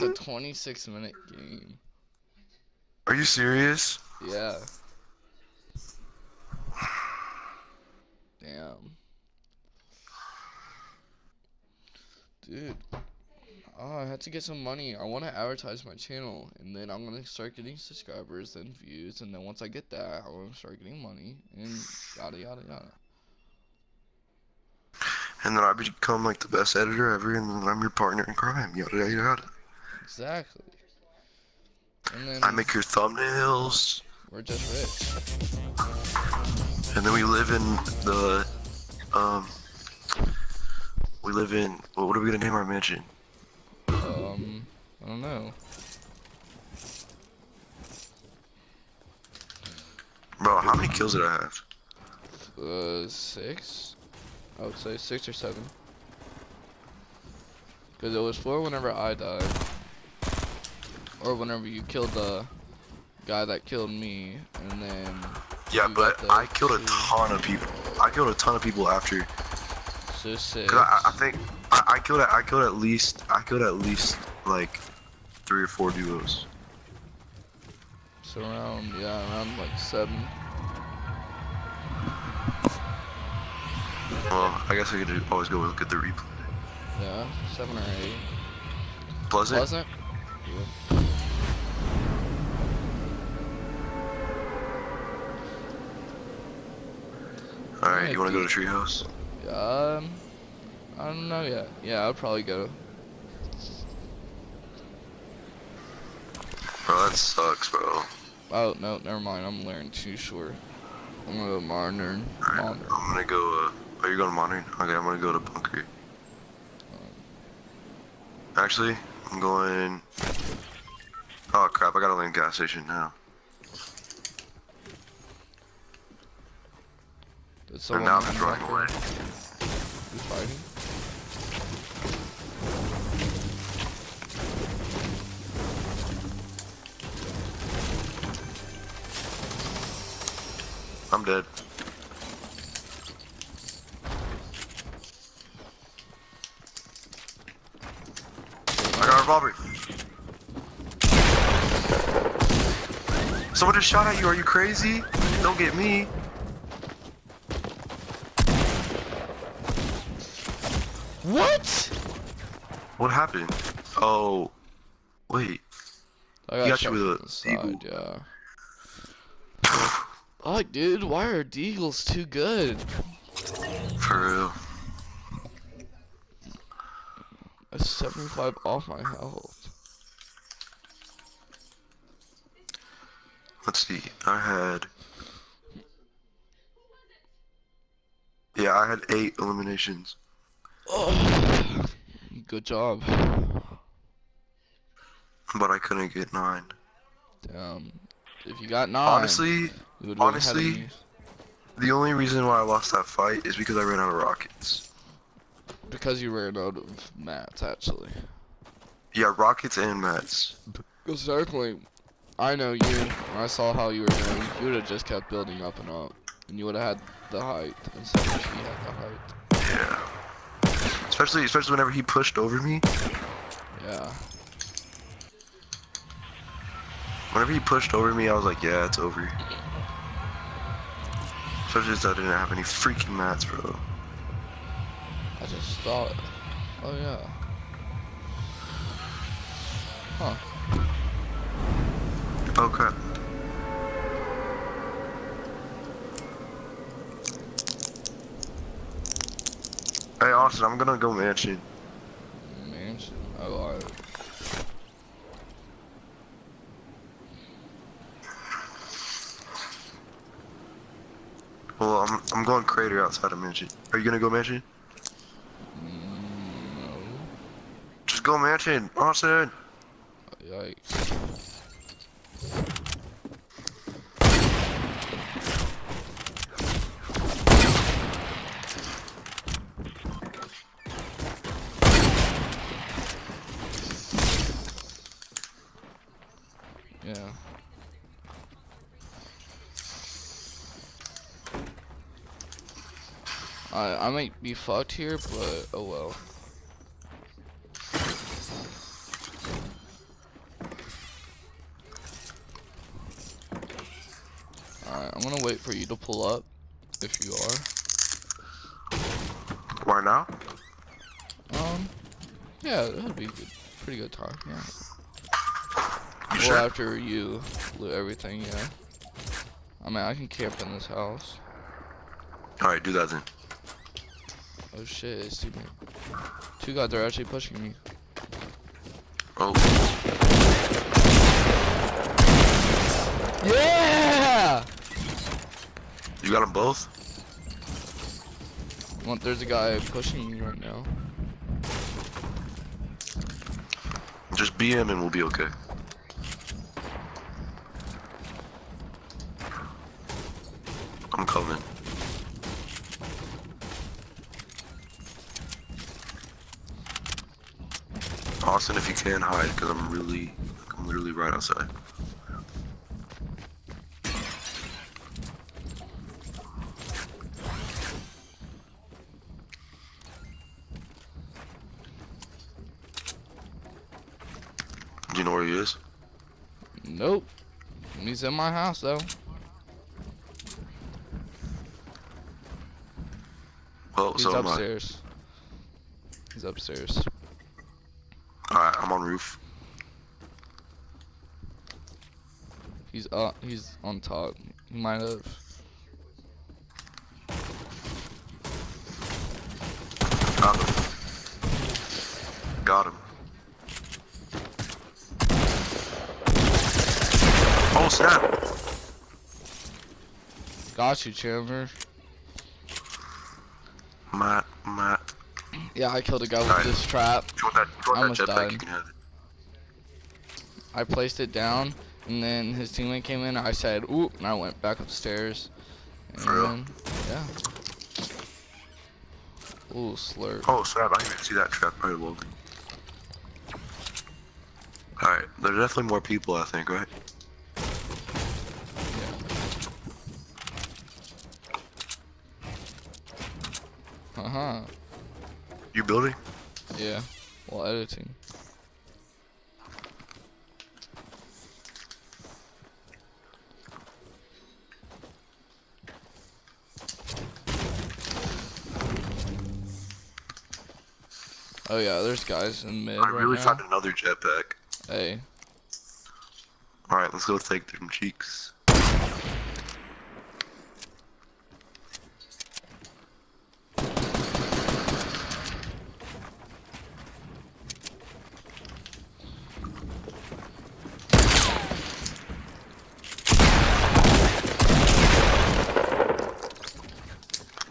That's a 26 minute game. Are you serious? Yeah. Damn. Dude. Oh, I had to get some money. I want to advertise my channel, and then I'm gonna start getting subscribers and views, and then once I get that, I want to start getting money, and yada yada yada. And then I become like the best editor ever, and then I'm your partner in crime. Yada yada yada. Exactly. And then I make your thumbnails, we're just rich. and then we live in the um. We live in. Well, what are we gonna name our mansion? Um, I don't know. Bro, how many kills did I have? Uh, six? I would say six or seven. Because it was four whenever I died. Or whenever you killed the guy that killed me, and then Yeah, but I killed a ton of people. I killed a ton of people after. so. Cause I, I think I, I killed at, I killed at least I killed at least like three or four duos. So around, yeah, around like seven. Well, I guess I could always go look at the replay. Yeah, seven or eight. Pleasant. Pleasant? All right, you want to go to Treehouse? Um, I don't know yet. Yeah, I'll probably go. Bro, that sucks, bro. Oh, no, never mind. I'm learning too short. I'm gonna go modern. All right. I'm gonna go. Uh, are you going to Modern? Okay, I'm gonna go to Bunker. Actually, I'm going. Oh crap! I gotta land gas station now. Did And someone now I'm just running away. Who's fighting? I'm dead. I got a revolver. Someone just shot at you. Are you crazy? Don't get me. What? What happened? Oh, wait. I got you shot with a side, eagle. yeah. Oh, dude, why are Deagles too good? For real. That's 75 off my health. Let's see. I had. Yeah, I had eight eliminations. Good job. But I couldn't get nine. Damn. If you got nine, Honestly, honestly, the only reason why I lost that fight is because I ran out of rockets. because you ran out of mats, actually. Yeah, rockets and mats. Because definitely, I know you. When I saw how you were doing, you would have just kept building up and up, and you would have had the height instead of she had the height. Yeah. Especially, especially whenever he pushed over me. Yeah. Whenever he pushed over me, I was like, yeah, it's over. Especially since I didn't have any freaking mats, bro. I just thought. Oh yeah. Huh. Oh crap. Hey Austin, I'm gonna go mansion. Mansion. Oh, I. Well, I'm I'm going crater outside of mansion. Are you gonna go mansion? Mm, no. Just go mansion, Austin. Yikes. I might be fucked here, but oh well. Alright, I'm gonna wait for you to pull up, if you are. Why now? Um, yeah, that'd be good. Pretty good talk. yeah. You well, sure? after you loot everything, yeah. I mean, I can camp in this house. Alright, do that then. Oh shit, it's two men. Two guys are actually pushing me. Oh, Yeah! you got them both? Well, there's a guy pushing me right now. Just BM and we'll be okay. I'm coming. Austin, if you can hide, because I'm really, I'm literally right outside. Do you know where he is? Nope. He's in my house though. Well, He's so upstairs. He's upstairs. Alright, I'm on roof. He's uh he's on top. He might have Got him. Got him. Oh snap! got you, Chandler. Matt, Matt. Yeah, I killed a guy with Alright. this trap. You want that, you I want that almost jetpack, died. you can have it. I placed it down, and then his teammate came in. I said, "Oop!" and I went back upstairs. And For real? then, yeah. Ooh, slurp. Oh snap! I didn't even see that trap right loading. Alright, there's definitely more people, I think, right? Uh huh. You building? Yeah. While editing. Oh yeah, there's guys in mid I right really now. found another jetpack. Hey, Alright, let's go take them cheeks.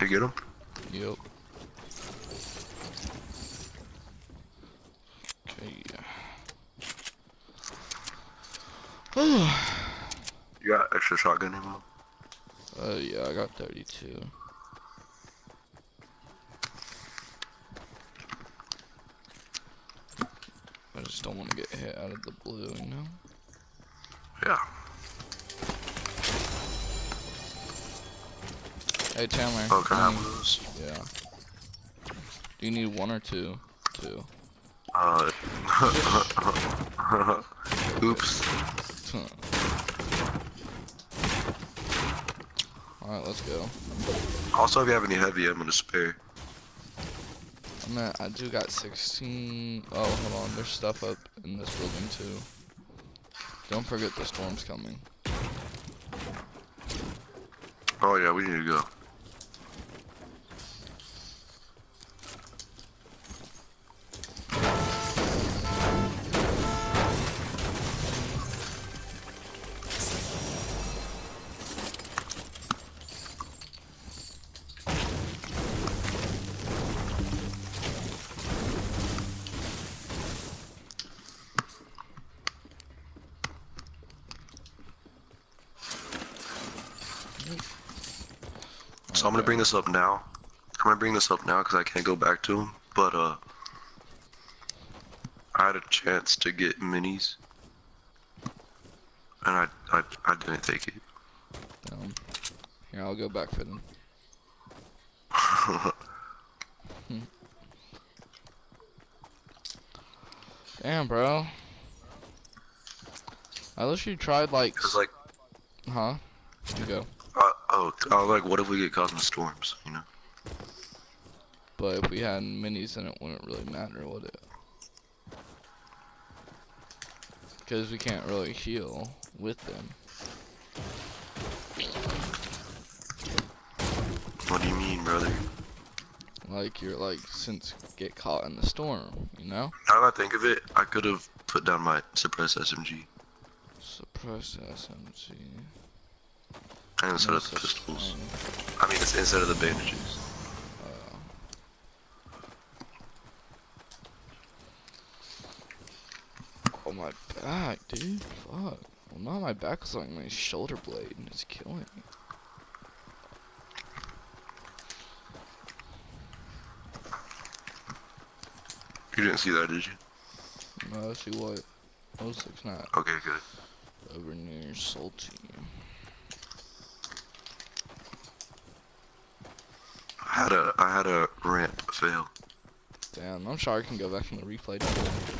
You get him? yep. You got extra shotgun ammo? Oh yeah, I got 32. I just don't want to get hit out of the blue, you know? Yeah. Hey Chandler. Oh, can I um, have those? Yeah. Do you need one or two? Two. Uh. Oops. Alright, let's go. Also, if you have any heavy, I'm gonna spare. I mean, I do got 16. Oh, hold on. There's stuff up in this building too. Don't forget the storm's coming. Oh yeah, we need to go. This up now. I'm gonna bring this up now because I can't go back to him. But uh, I had a chance to get minis, and I I, I didn't take it. Um, here, I'll go back for them. Damn, bro. I literally tried like, Cause like huh? You go. Oh, oh, like what if we get caught in the storms? You know. But if we had minis, then it wouldn't really matter, would it? Because we can't really heal with them. What do you mean, brother? Like you're like since get caught in the storm, you know? Now that I think of it, I could have put down my suppressed SMG Suppress SMG. No of the pistols. I mean, it's instead of the bandages. Oh my back, dude. Fuck. Well, now my back is like my shoulder blade, and it's killing me. You didn't see that, did you? No, see what? Oh six nine Okay, good. over near Salty. I had a I had a ramp fail. Damn, I'm sure I can go back in the replay. to-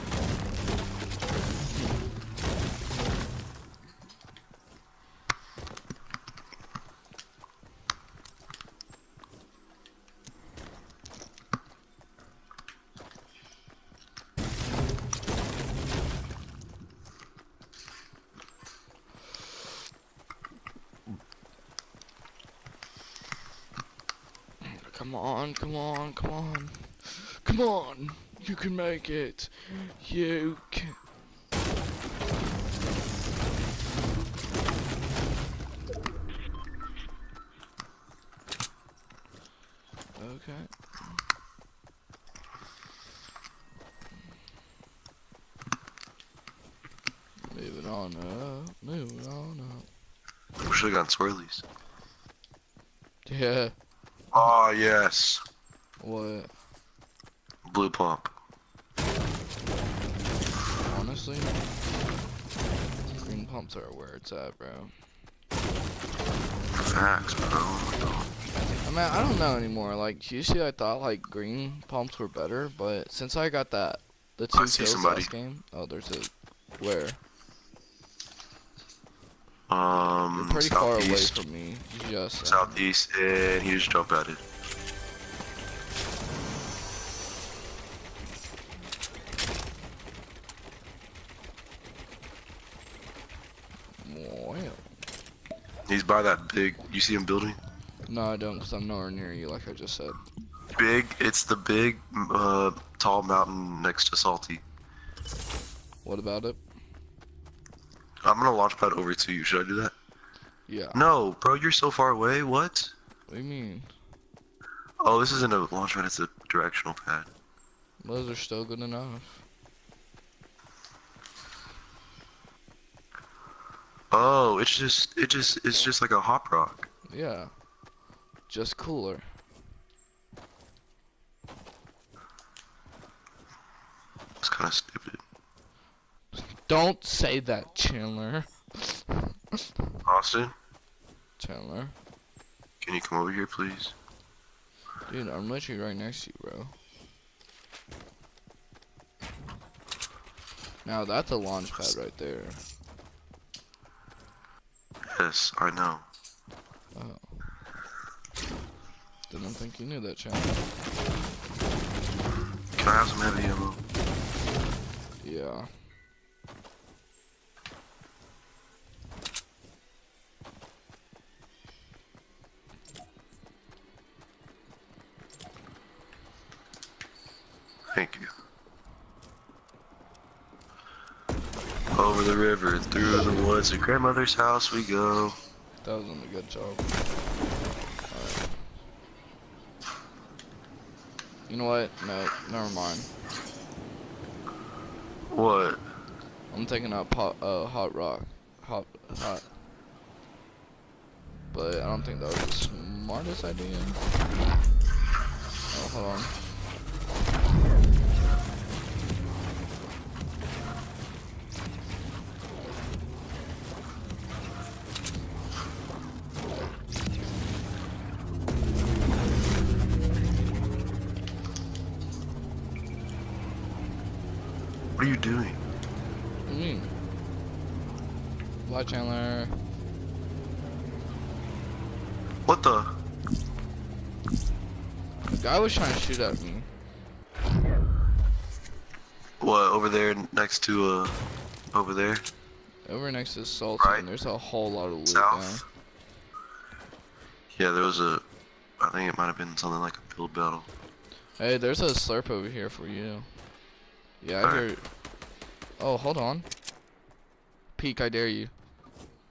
Come on, come on, come on. Come on! You can make it! You can. Okay. Moving on up, moving on up. We should have gotten swirlies. Yeah, yes, what? blue pump. Honestly, green pumps are where it's at, bro. Facts, bro. Oh. I mean, I don't know anymore. Like, usually I thought like green pumps were better, but since I got that, the two I kills last game. Oh, there's a where? Um, You're pretty far away from me. Just uh, southeast, and he just jumped at it. He's by that big. You see him building? no, I don't, cause I'm nowhere near you, like I just said. Big. It's the big, uh, tall mountain next to Salty. What about it? I'm gonna launch pad over to you. Should I do that? Yeah. No, bro. You're so far away. What? What do you mean? Oh, this isn't a launch pad. It's a directional pad. Those are still good enough. Oh, it's just, it just, it's just like a hop rock. Yeah. Just cooler. It's kind of stupid. Don't say that, Chandler. Austin, Chandler. can you come over here, please? Dude, I'm literally right next to you, bro. Now that's a launch pad right there. Yes, I know. Didn't think you knew that, Chandler. Can I have some heavy ammo? Yeah. Thank you. Over the river, through the to grandmother's house we go. That was a good job. Alright. You know what? No, never mind. What? I'm taking out pot, uh, hot rock. Hot, hot. But I don't think that was the smartest idea. Oh, hold on. Doing? What do you mean? Chandler. What the? The guy was trying to shoot at me. What, over there next to, uh, over there? Over next to Sultan, Right. there's a whole lot of loot now. South? Yeah, there was a, I think it might have been something like a build battle. Hey, there's a slurp over here for you. Yeah, I Alright. hear. Oh, hold on. Peek, I dare you.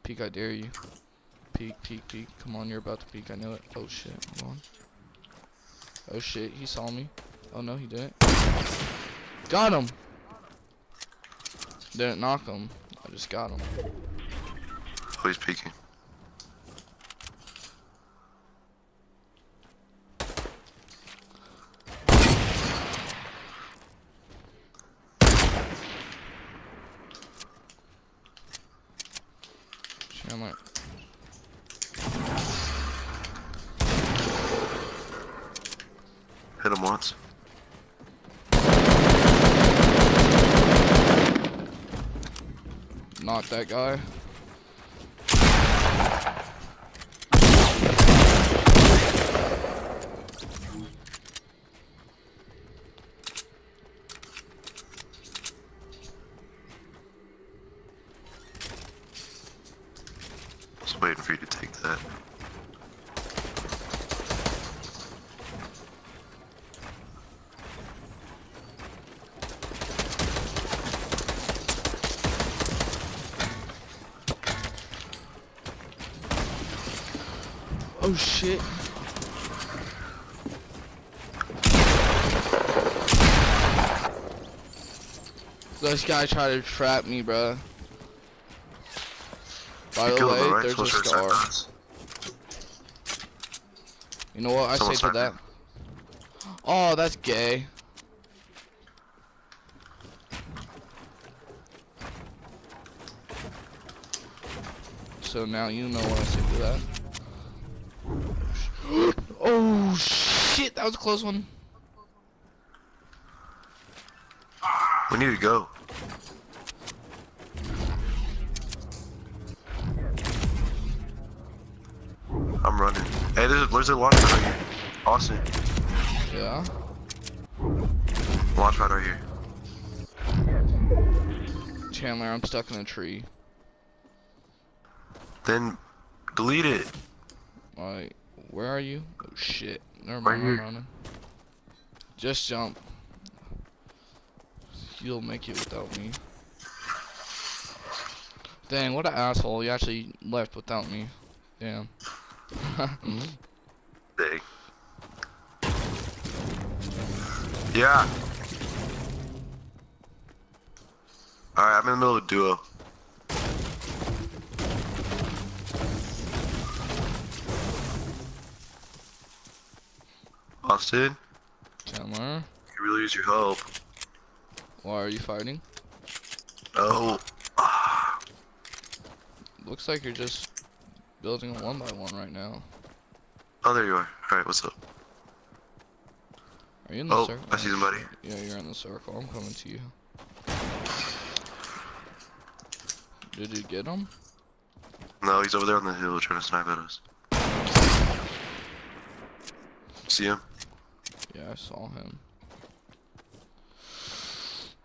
Peek, I dare you. Peek, peek, peek. Come on, you're about to peek. I know it. Oh shit, hold on. Oh shit, he saw me. Oh no, he didn't. Got him. Didn't knock him. I just got him. He's peeking. Chandler. Hit him once. Knock that guy. Just waiting for you to take that. Oh shit. This guy tried to trap me, bro. By you the way, him, right? there's a Supposed to scar. us. You know what I Someone say to that? Oh, that's gay. So now you know what I say to that. oh shit, that was a close one. We need to go. I'm running. Hey, there's a, there's a launch pad right here. Austin, Yeah. launch pad right here. Chandler, I'm stuck in a tree. Then delete it. Like, where are you? Oh shit. Never Right mind, I'm running. Just jump. You'll make it without me. Dang, what an asshole. You actually left without me. Damn. Dang. Yeah. Alright, I'm in the middle of a duo. Austin, Chandler, you really use your help. why are you fighting? Oh. Looks like you're just building a one by one right now. Oh, there you are. Alright, what's up? Are you in the Oh, circle? I see somebody. Yeah, you're in the circle. I'm coming to you. Did you get him? No, he's over there on the hill trying to snipe at us. See him? Yeah, I saw him.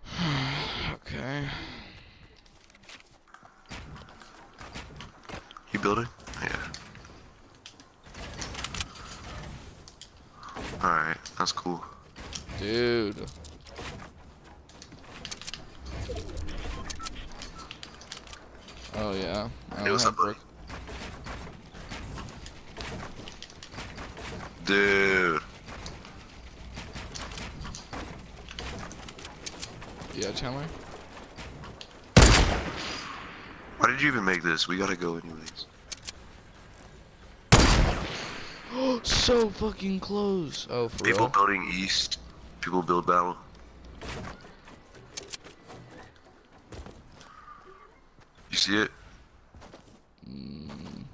okay. You building? Yeah. Alright, that's cool. Dude. Oh yeah. I Hey, what's up, buddy? Dude. Yeah, Chandler. Why did you even make this? We gotta go anyways. Oh, so fucking close. Oh, for People real? building east. People build battle. You see it? Mm,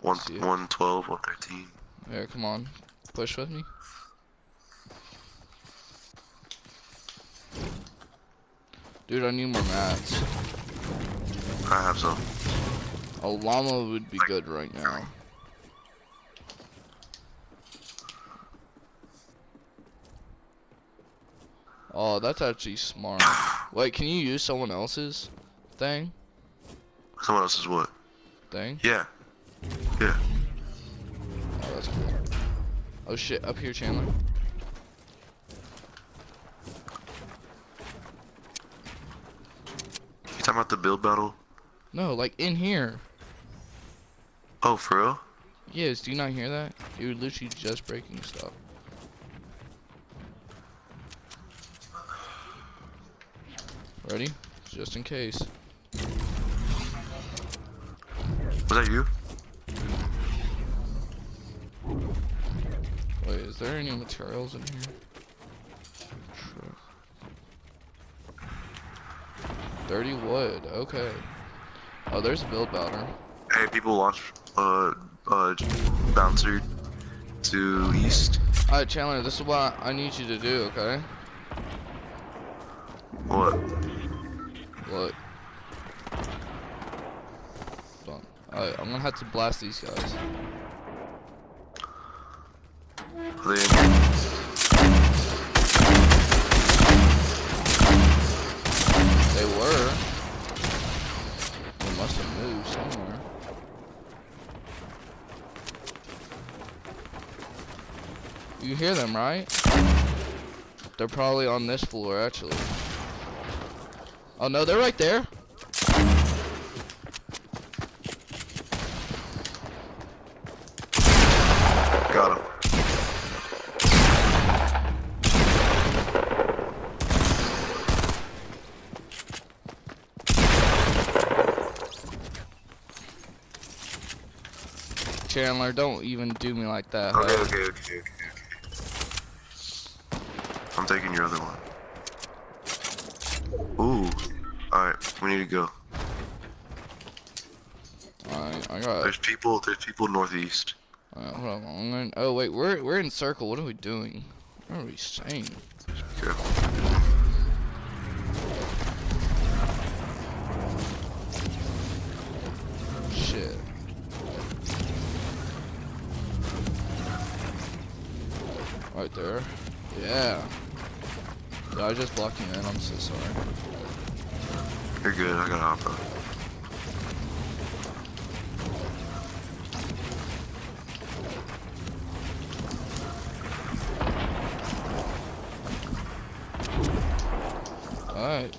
One, See it. 112, 113. here, come on. Push with me. Dude, I need more mats. I have some. A llama would be good right now. Oh, that's actually smart. Wait, can you use someone else's thing? Someone else's what? Thing? Yeah. Yeah. Oh, that's cool. Oh shit, up here, Chandler. Talking about the build battle? No, like in here. Oh, for real? Yes, do you not hear that? You're literally just breaking stuff. Ready? Just in case. Was that you? Wait, is there any materials in here? 30 wood, okay. Oh, there's a build bouncer. Hey, people launch, uh, uh, bouncer to east. Alright, Chandler, this is what I need you to do, okay? What? What? Alright, I'm gonna have to blast these guys. Are they hear them, right? They're probably on this floor, actually. Oh no, they're right there. Got him. Chandler, don't even do me like that. Okay, okay, okay, okay. I'm taking your other one. Ooh. Alright, we need to go. Alright, I got. There's people there's people northeast. Uh, hold on, I'm gonna- oh wait, we're we're in circle. What are we doing? What are we saying? Be careful. Shit. Right there. I just blocked you in. I'm so sorry. You're good, I got out. Alright.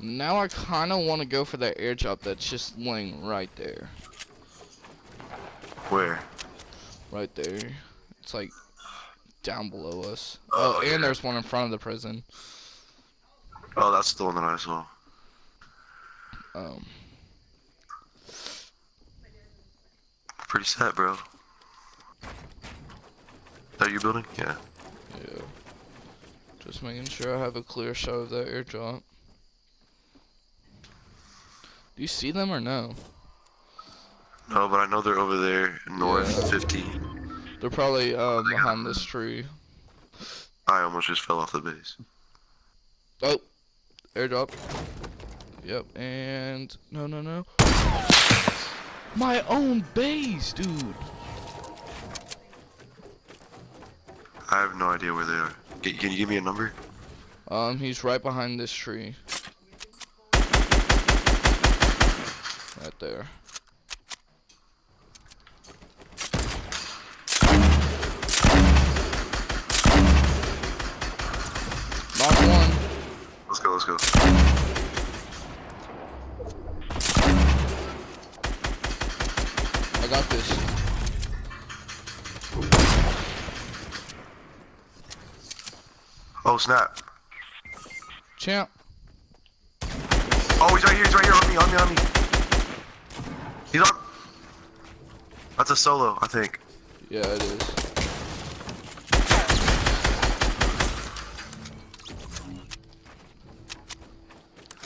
Now I kind of want to go for that airdrop that's just laying right there. Where? Right there. It's like down below us. Oh, Oh, yeah. and there's one in front of the prison. Oh, that's the one that I saw. Um, Pretty set, bro. That you building? Yeah. yeah. Just making sure I have a clear shot of that airdrop. Do you see them or no? No, but I know they're over there, north Yeah. 15. They're probably um behind this tree. I almost just fell off the base. Oh, airdrop. Yep, and no, no, no. My own base, dude. I have no idea where they are. Can, can you give me a number? Um, he's right behind this tree. Right there. Knock one. Let's go. I got this. Oh, snap. Champ. Oh, he's right here, he's right here, on me, on me, on me. He's on. That's a solo, I think. Yeah, it is.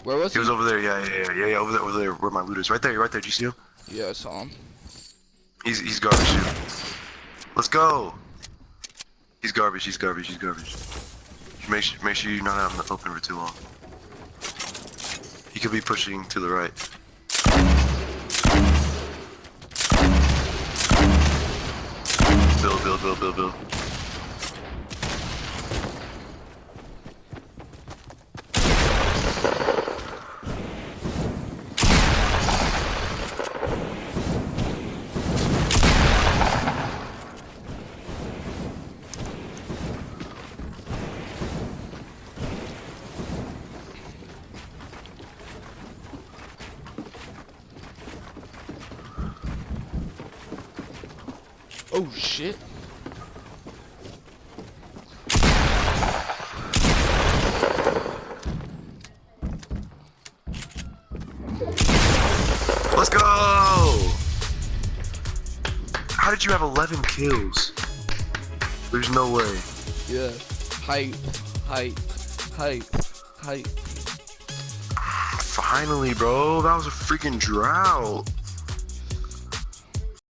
Where was He he? was over there, yeah, yeah, yeah, yeah, yeah, over there, over there, where my loot is. Right there, right there, do you see him? Yeah, I saw him. He's, he's garbage, dude. Let's go. He's garbage, he's garbage, he's garbage. Make sure, make sure you're not out in the open for too long. He could be pushing to the right. Build, build, build, build, build. Oh shit. Let's go! How did you have 11 kills? There's no way. Yeah. Hype. Hype. Hype. Hype. Finally, bro. That was a freaking drought.